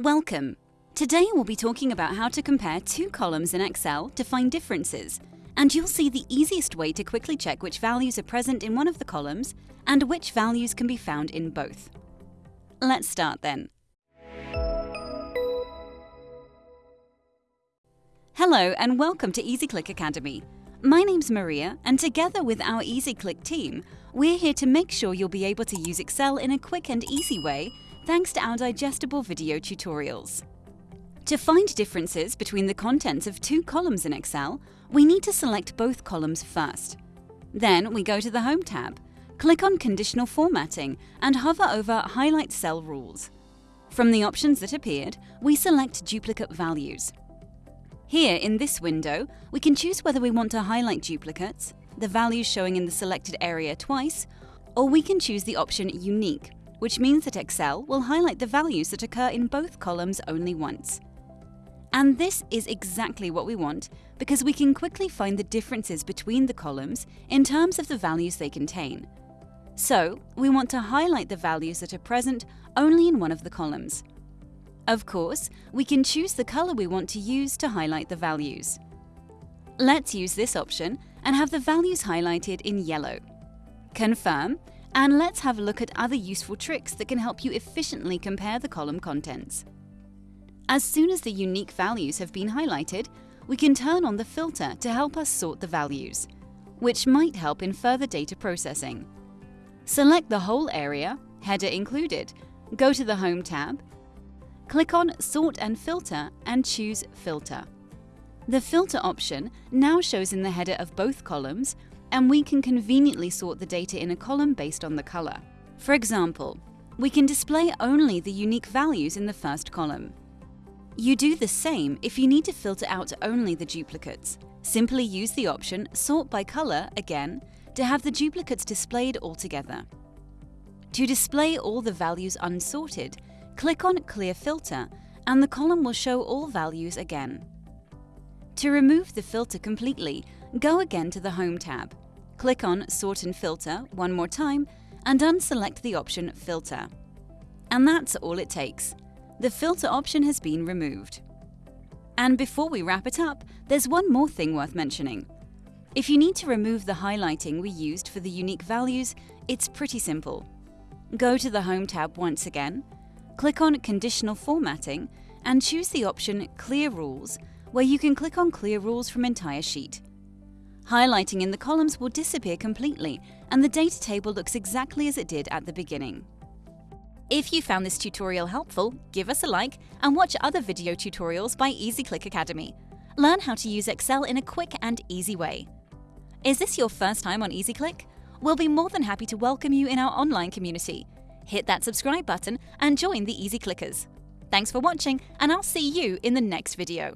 Welcome! Today we'll be talking about how to compare two columns in Excel to find differences, and you'll see the easiest way to quickly check which values are present in one of the columns and which values can be found in both. Let's start then. Hello and welcome to EasyClick Academy. My name's Maria and together with our EasyClick team, we're here to make sure you'll be able to use Excel in a quick and easy way thanks to our digestible video tutorials. To find differences between the contents of two columns in Excel, we need to select both columns first. Then we go to the Home tab, click on Conditional Formatting and hover over Highlight Cell Rules. From the options that appeared, we select Duplicate Values. Here in this window, we can choose whether we want to highlight duplicates, the values showing in the selected area twice, or we can choose the option Unique, which means that Excel will highlight the values that occur in both columns only once. And this is exactly what we want because we can quickly find the differences between the columns in terms of the values they contain. So, we want to highlight the values that are present only in one of the columns. Of course, we can choose the color we want to use to highlight the values. Let's use this option and have the values highlighted in yellow. Confirm and let's have a look at other useful tricks that can help you efficiently compare the column contents. As soon as the unique values have been highlighted, we can turn on the filter to help us sort the values, which might help in further data processing. Select the whole area, header included, go to the Home tab, click on Sort and Filter and choose Filter. The filter option now shows in the header of both columns and we can conveniently sort the data in a column based on the color. For example, we can display only the unique values in the first column. You do the same if you need to filter out only the duplicates. Simply use the option Sort by Color again to have the duplicates displayed altogether. To display all the values unsorted, click on Clear Filter and the column will show all values again. To remove the filter completely, go again to the Home tab. Click on Sort and Filter one more time and unselect the option Filter. And that's all it takes. The filter option has been removed. And before we wrap it up, there's one more thing worth mentioning. If you need to remove the highlighting we used for the unique values, it's pretty simple. Go to the Home tab once again, click on Conditional Formatting and choose the option Clear Rules where you can click on Clear Rules from entire sheet. Highlighting in the columns will disappear completely and the data table looks exactly as it did at the beginning. If you found this tutorial helpful, give us a like and watch other video tutorials by EasyClick Academy. Learn how to use Excel in a quick and easy way. Is this your first time on EasyClick? We'll be more than happy to welcome you in our online community. Hit that subscribe button and join the Easy Clickers. Thanks for watching and I'll see you in the next video.